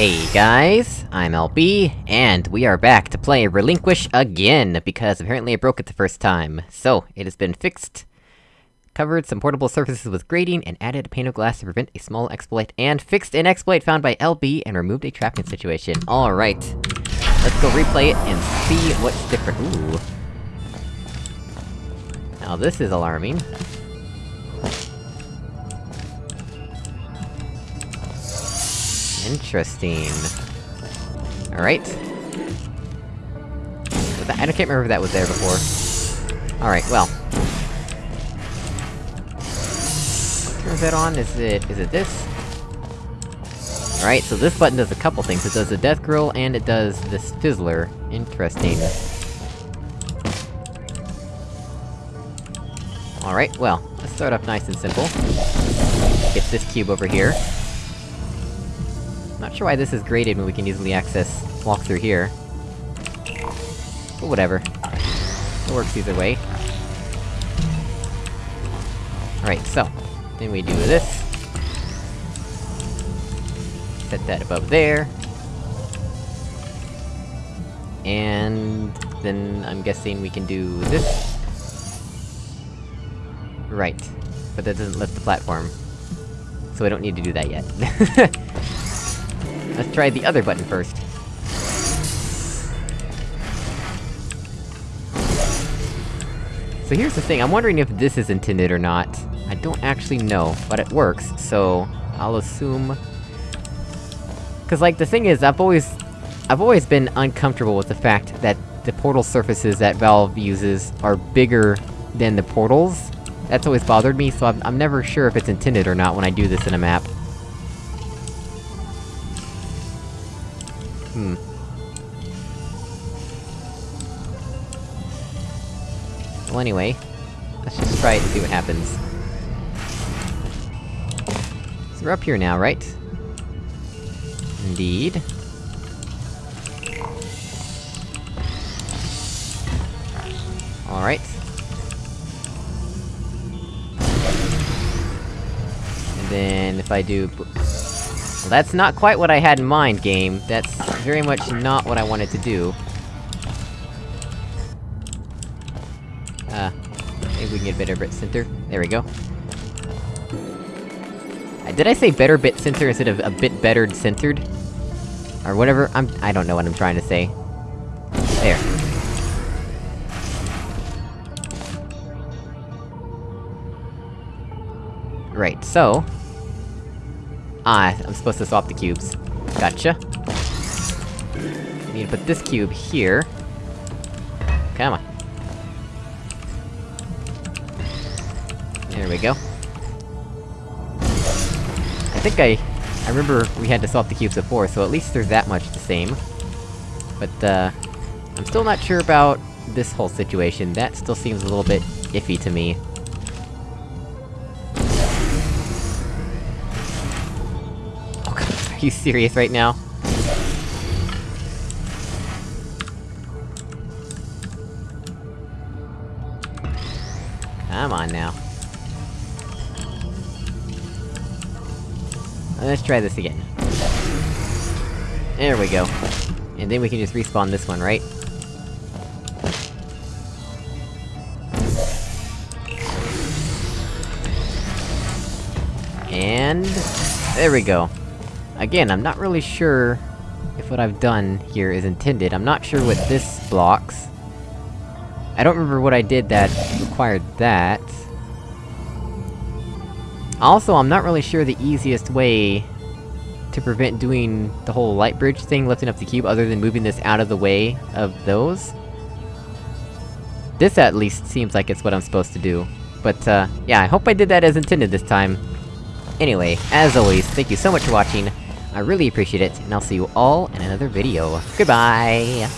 Hey guys, I'm LB, and we are back to play Relinquish again, because apparently I broke it the first time. So, it has been fixed, covered some portal surfaces with grating, and added a pane of glass to prevent a small exploit, and fixed an exploit found by LB, and removed a trapping situation. Alright. Let's go replay it and see what's different. Ooh. Now this is alarming. Interesting. Alright. I can't remember if that was there before. Alright, well. Turns that on? Is it- is it this? Alright, so this button does a couple things. It does the death grill, and it does this fizzler. Interesting. Alright, well, let's start off nice and simple. Get this cube over here. Not sure why this is grated when we can easily access- walk through here. But whatever. It works either way. Alright, so. Then we do this. Set that above there. And... then I'm guessing we can do this. Right. But that doesn't lift the platform. So I don't need to do that yet. Let's try the other button first. So here's the thing, I'm wondering if this is intended or not. I don't actually know, but it works, so... I'll assume... Cause like, the thing is, I've always... I've always been uncomfortable with the fact that the portal surfaces that Valve uses are bigger than the portals. That's always bothered me, so I'm, I'm never sure if it's intended or not when I do this in a map. Hmm. Well anyway, let's just try it and see what happens. So we're up here now, right? Indeed. Alright. And then, if I do... Well, that's not quite what I had in mind, game. That's very much not what I wanted to do. Uh, maybe we can get better bit center. There we go. Uh, did I say better bit center instead of a bit bettered centered? Or whatever, I'm- I don't know what I'm trying to say. There. Right, so... Ah, I'm supposed to swap the cubes. Gotcha. I Need to put this cube here. Come on. There we go. I think I... I remember we had to swap the cubes before, so at least they're that much the same. But, uh... I'm still not sure about this whole situation, that still seems a little bit iffy to me. You serious right now? Come on now. Let's try this again. There we go. And then we can just respawn this one, right? And... There we go. Again, I'm not really sure if what I've done here is intended. I'm not sure what this blocks. I don't remember what I did that required that. Also, I'm not really sure the easiest way to prevent doing the whole light bridge thing, lifting up the cube, other than moving this out of the way of those. This at least seems like it's what I'm supposed to do. But, uh, yeah, I hope I did that as intended this time. Anyway, as always, thank you so much for watching, I really appreciate it, and I'll see you all in another video. Goodbye!